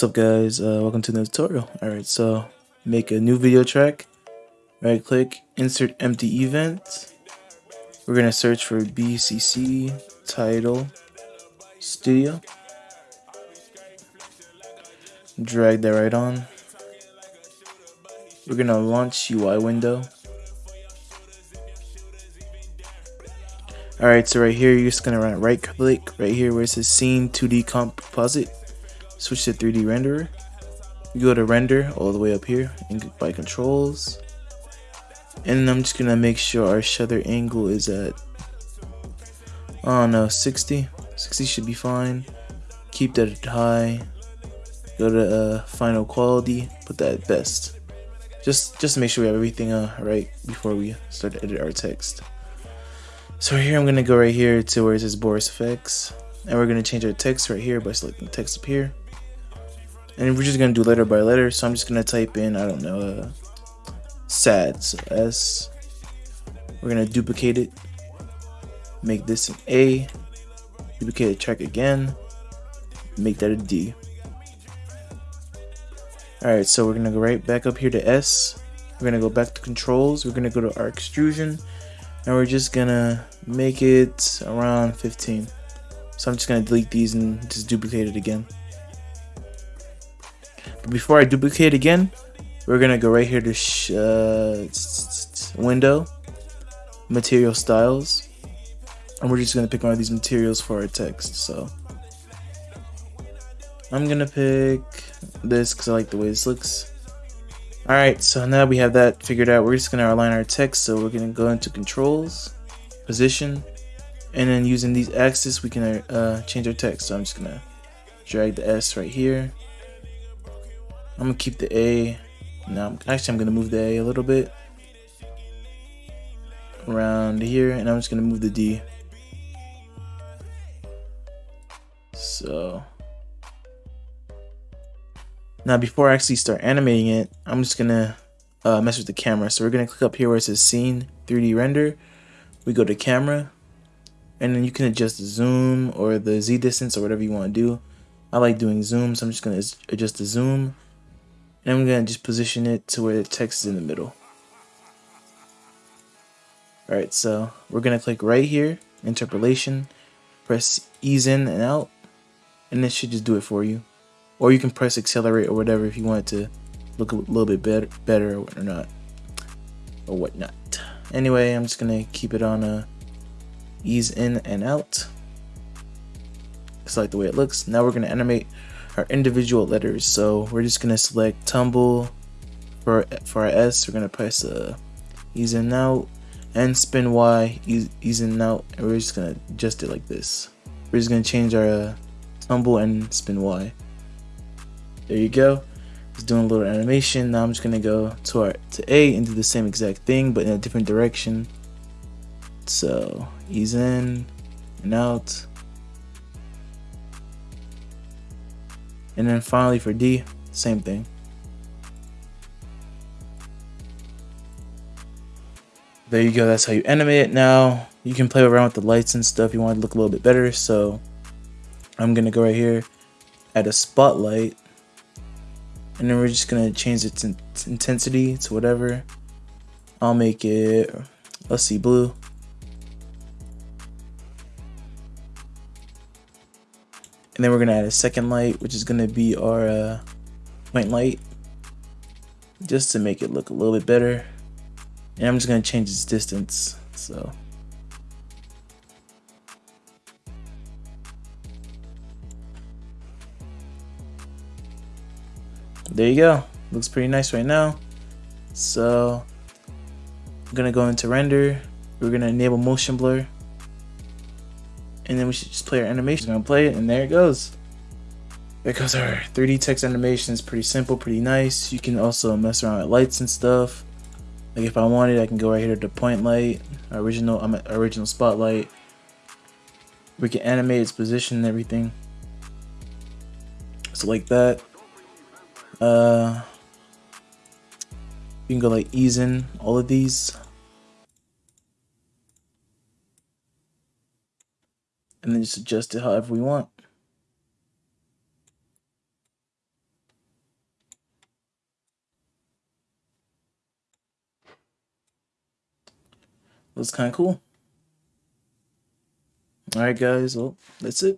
What's up guys, uh, welcome to the tutorial. Alright, so make a new video track, right click, insert empty event. We're going to search for BCC title studio. Drag that right on. We're going to launch UI window. Alright, so right here, you're just going to right click right here where it says scene 2D composite switch to 3D renderer. You go to render all the way up here and by controls. And I'm just gonna make sure our shutter angle is at, oh no, 60. 60 should be fine. Keep that at high. Go to uh, final quality, put that at best. Just, just to make sure we have everything uh, right before we start to edit our text. So here I'm gonna go right here to where it says Boris Effects. And we're gonna change our text right here by selecting text up here. And we're just gonna do letter by letter. So I'm just gonna type in, I don't know, uh, sad. So S. We're gonna duplicate it. Make this an A. Duplicate a track again. Make that a D. Alright, so we're gonna go right back up here to S. We're gonna go back to controls. We're gonna go to our extrusion. And we're just gonna make it around 15. So I'm just gonna delete these and just duplicate it again. But before I duplicate again, we're gonna go right here to uh, window, material styles, and we're just gonna pick one of these materials for our text. So I'm gonna pick this because I like the way this looks. Alright, so now we have that figured out, we're just gonna align our text. So we're gonna go into controls, position, and then using these axes, we can uh, change our text. So I'm just gonna drag the S right here I'm gonna keep the A. Now, actually, I'm gonna move the A a little bit around here, and I'm just gonna move the D. So now, before I actually start animating it, I'm just gonna uh, mess with the camera. So we're gonna click up here where it says Scene 3D Render. We go to Camera, and then you can adjust the zoom or the Z distance or whatever you want to do. I like doing zoom, so I'm just gonna adjust the zoom and I'm going to just position it to where the text is in the middle. Alright, so we're going to click right here, interpolation, press ease in and out, and this should just do it for you. Or you can press accelerate or whatever if you want it to look a little bit better, better or not, or whatnot. Anyway, I'm just going to keep it on a ease in and out. It's like the way it looks. Now we're going to animate our individual letters. So we're just gonna select tumble for for our S. We're gonna press uh, ease in out and spin Y in out, and we're just gonna adjust it like this. We're just gonna change our uh, tumble and spin Y. There you go. It's doing a little animation. Now I'm just gonna go to our to A and do the same exact thing, but in a different direction. So ease in and out. And then finally for D, same thing. There you go, that's how you animate it now. You can play around with the lights and stuff you want to look a little bit better. So I'm to go right here, add a spotlight. And then we're just to change its intensity to whatever. I'll make it, let's see, blue. And then we're gonna add a second light, which is gonna be our uh, point light, just to make it look a little bit better. And I'm just gonna change its distance, so. There you go, looks pretty nice right now. So, I'm gonna go into render, we're gonna enable motion blur, and then we should just play our animation. We're gonna play it, and there it goes. There goes our 3D text animation. It's pretty simple, pretty nice. You can also mess around with lights and stuff. Like if I wanted, I can go right here to point light, original, I'm original spotlight. We can animate its position and everything. So like that. Uh, you can go like ease in all of these. and then just adjust it however we want. Looks kind of cool. Alright guys, well, that's it.